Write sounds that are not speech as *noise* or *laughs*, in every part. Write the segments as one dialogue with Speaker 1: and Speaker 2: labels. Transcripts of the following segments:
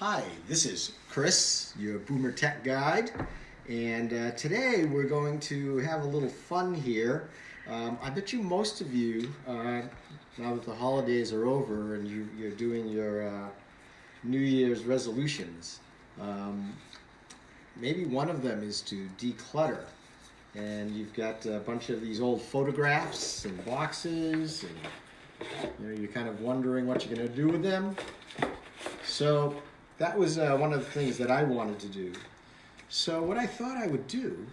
Speaker 1: Hi, this is Chris, your Boomer Tech Guide, and uh, today we're going to have a little fun here. Um, I bet you most of you, uh, now that the holidays are over and you, are doing your uh, New Year's resolutions, um, maybe one of them is to declutter. And you've got a bunch of these old photographs and boxes, and you know, you're kind of wondering what you're going to do with them. So that was uh, one of the things that I wanted to do. So what I thought I would do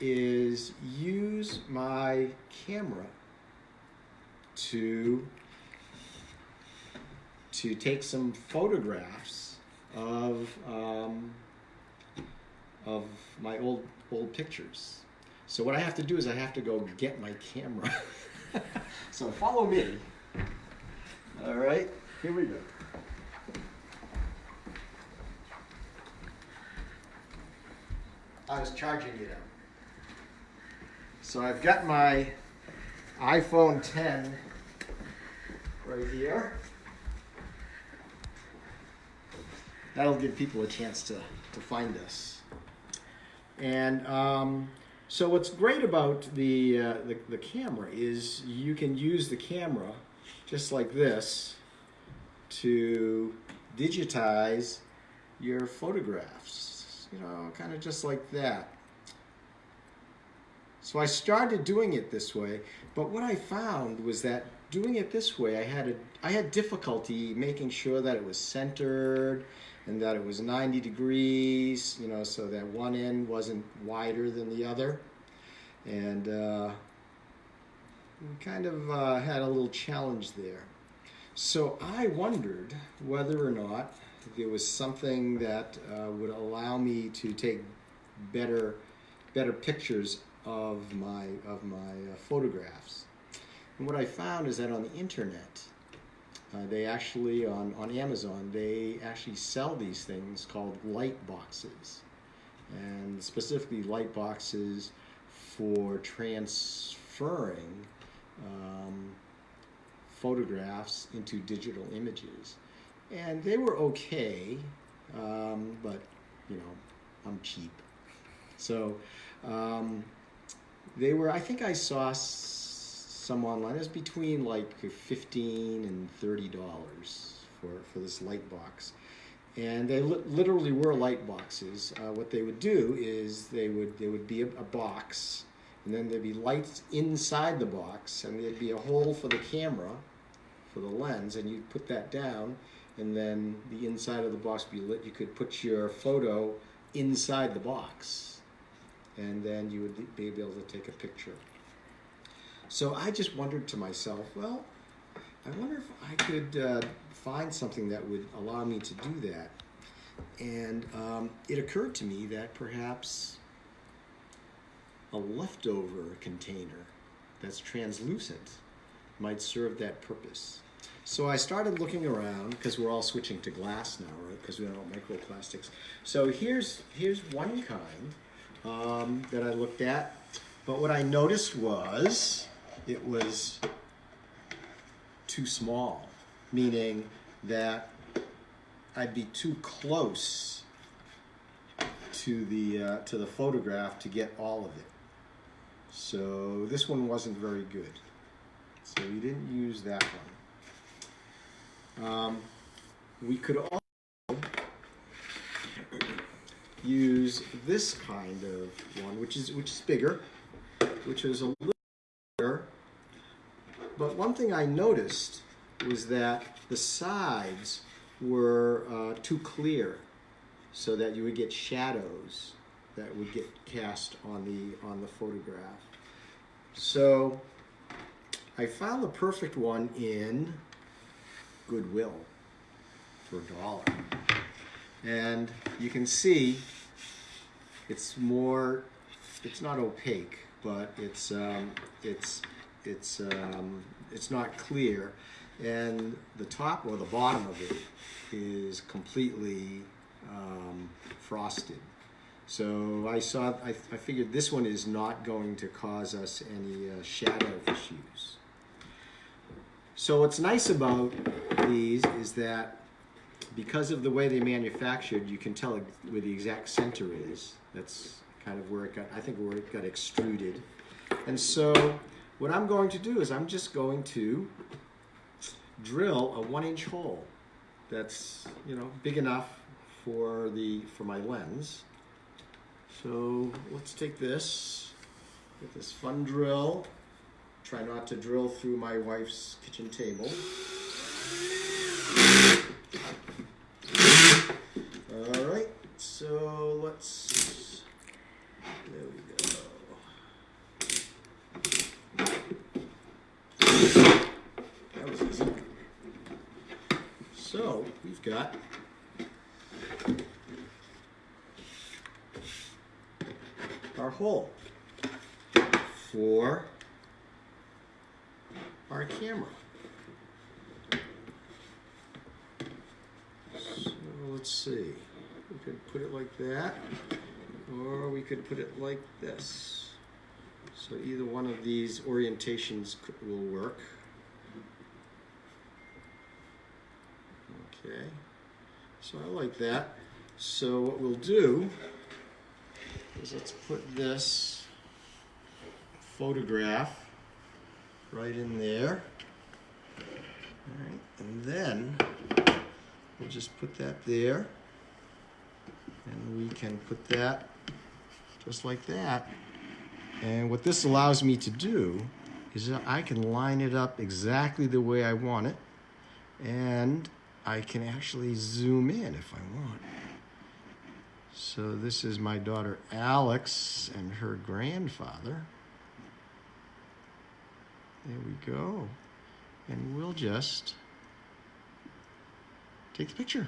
Speaker 1: is use my camera to to take some photographs of um, of my old old pictures. So what I have to do is I have to go get my camera. *laughs* so follow me. All right, here we go. I was charging it up. So I've got my iPhone 10 right here. That'll give people a chance to, to find us. And um, so what's great about the, uh, the, the camera is you can use the camera just like this to digitize your photographs you know, kind of just like that. So I started doing it this way, but what I found was that doing it this way, I had a, I had difficulty making sure that it was centered and that it was 90 degrees, you know, so that one end wasn't wider than the other. And uh, kind of uh, had a little challenge there. So I wondered whether or not there was something that uh, would allow me to take better better pictures of my of my uh, photographs. And what I found is that on the internet, uh, they actually on on Amazon they actually sell these things called light boxes, and specifically light boxes for transferring um, photographs into digital images and they were okay, um, but you know, I'm cheap. So um, they were. I think I saw some online. It was between like fifteen and thirty dollars for for this light box, and they li literally were light boxes. Uh, what they would do is they would there would be a, a box, and then there'd be lights inside the box, and there'd be a hole for the camera, for the lens, and you'd put that down and then the inside of the box be lit. You could put your photo inside the box, and then you would be able to take a picture. So I just wondered to myself, well, I wonder if I could uh, find something that would allow me to do that. And um, it occurred to me that perhaps a leftover container that's translucent might serve that purpose. So I started looking around because we're all switching to glass now, right? Because we don't want microplastics. So here's here's one kind um, that I looked at, but what I noticed was it was too small, meaning that I'd be too close to the uh, to the photograph to get all of it. So this one wasn't very good. So we didn't use that one. Um, we could also use this kind of one, which is which is bigger, which is a little bigger. But one thing I noticed was that the sides were uh, too clear, so that you would get shadows that would get cast on the on the photograph. So I found the perfect one in Goodwill for a dollar. And you can see it's more, it's not opaque, but it's, um, it's, it's, um, it's not clear. And the top or the bottom of it is completely um, frosted. So I saw, I, I, figured this one is not going to cause us any uh, shadow issues. So what's nice about these is that because of the way they manufactured, you can tell where the exact center is. That's kind of where it got, I think where it got extruded. And so what I'm going to do is I'm just going to drill a one inch hole that's, you know, big enough for the, for my lens. So let's take this, get this fun drill. Try not to drill through my wife's kitchen table. All right, so let's, there we go. So we've got our hole for our camera. So let's see. We could put it like that, or we could put it like this. So either one of these orientations will work. Okay, so I like that. So what we'll do is let's put this photograph right in there. All right, and then we'll just put that there. And we can put that just like that. And what this allows me to do is that I can line it up exactly the way I want it. And I can actually zoom in if I want. So this is my daughter Alex and her grandfather. There we go. And we'll just take the picture.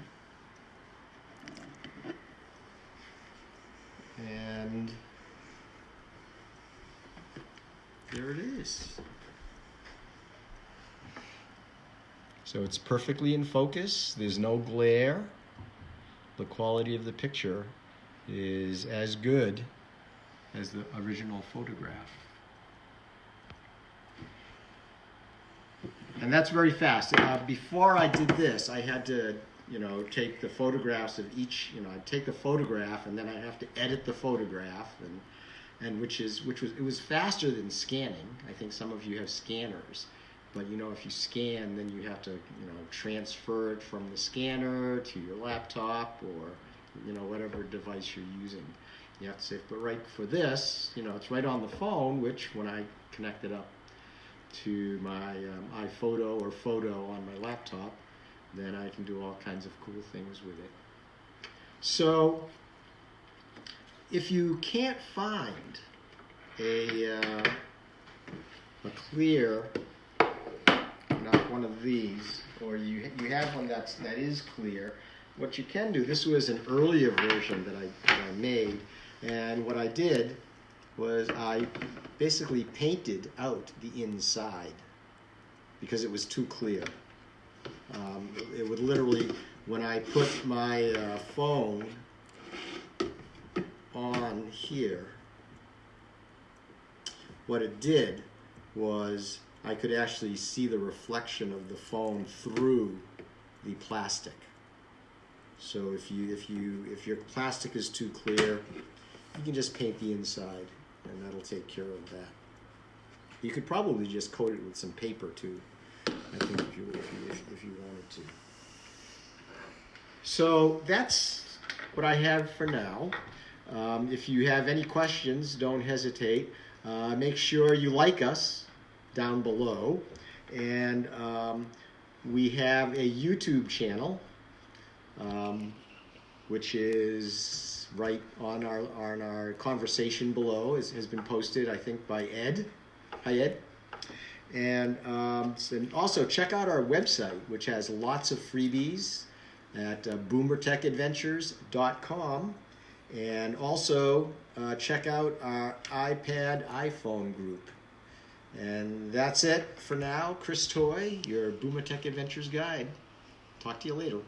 Speaker 1: And there it is. So it's perfectly in focus. There's no glare. The quality of the picture is as good as the original photograph. And that's very fast. Uh, before I did this, I had to, you know, take the photographs of each, you know, I'd take the photograph and then I'd have to edit the photograph and and which is which was it was faster than scanning. I think some of you have scanners. But you know, if you scan, then you have to, you know, transfer it from the scanner to your laptop or, you know, whatever device you're using. You have to say, but right for this, you know, it's right on the phone, which when I connect it up to my um, iPhoto or photo on my laptop, then I can do all kinds of cool things with it. So, if you can't find a, uh, a clear not one of these, or you you have one that's that is clear. What you can do, this was an earlier version that I, that I made, and what I did was I basically painted out the inside because it was too clear. Um, it would literally, when I put my uh, phone on here, what it did was I could actually see the reflection of the phone through the plastic. So if you if you if your plastic is too clear, you can just paint the inside, and that'll take care of that. You could probably just coat it with some paper too. I think if you if you if you wanted to. So that's what I have for now. Um, if you have any questions, don't hesitate. Uh, make sure you like us down below. And um, we have a YouTube channel, um, which is right on our on our conversation below. Is, has been posted, I think, by Ed. Hi, Ed. And, um, and also check out our website, which has lots of freebies at uh, boomertechadventures.com. And also uh, check out our iPad iPhone group. And that's it for now. Chris Toy, your Boomer Tech Adventures guide. Talk to you later.